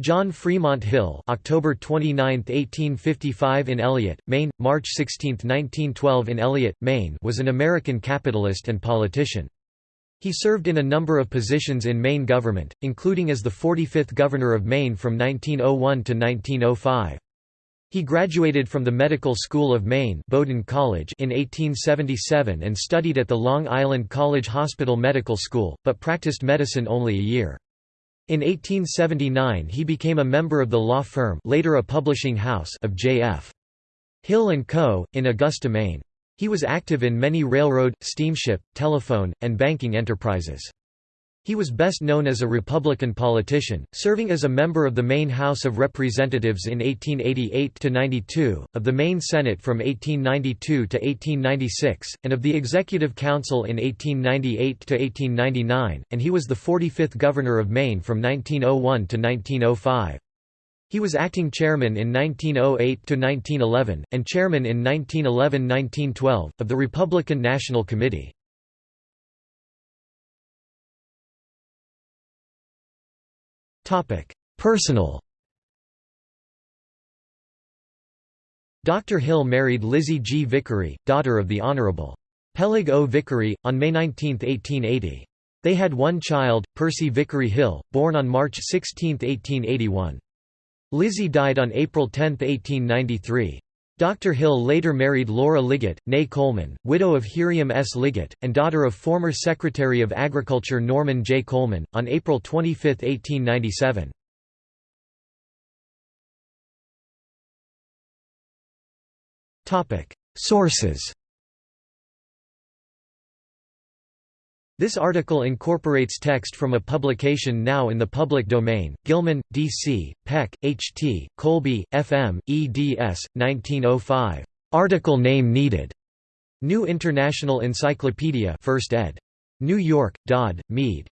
John Fremont Hill October 29, 1855 in Eliot, Maine, March 16, 1912 in Eliot, Maine was an American capitalist and politician. He served in a number of positions in Maine government, including as the 45th Governor of Maine from 1901 to 1905. He graduated from the Medical School of Maine Bowdoin College in 1877 and studied at the Long Island College Hospital Medical School, but practiced medicine only a year. In 1879 he became a member of the law firm later a publishing house of J.F. Hill & Co., in Augusta, Maine. He was active in many railroad, steamship, telephone, and banking enterprises. He was best known as a Republican politician, serving as a member of the Maine House of Representatives in 1888–92, of the Maine Senate from 1892 to 1896, and of the Executive Council in 1898 to 1899, and he was the 45th Governor of Maine from 1901 to 1905. He was acting chairman in 1908–1911, and chairman in 1911–1912, of the Republican National Committee. Personal Dr. Hill married Lizzie G. Vickery, daughter of the Honorable Peleg O. Vickery, on May 19, 1880. They had one child, Percy Vickery Hill, born on March 16, 1881. Lizzie died on April 10, 1893. Dr. Hill later married Laura Liggett, née Coleman, widow of Hiriam S. Liggett, and daughter of former Secretary of Agriculture Norman J. Coleman, on April 25, 1897. Sources This article incorporates text from a publication now in the public domain, Gilman, D.C., Peck, H.T., Colby, F.M., eds. 1905. Article name needed. New International Encyclopedia 1st ed. New York, Dodd, Mead.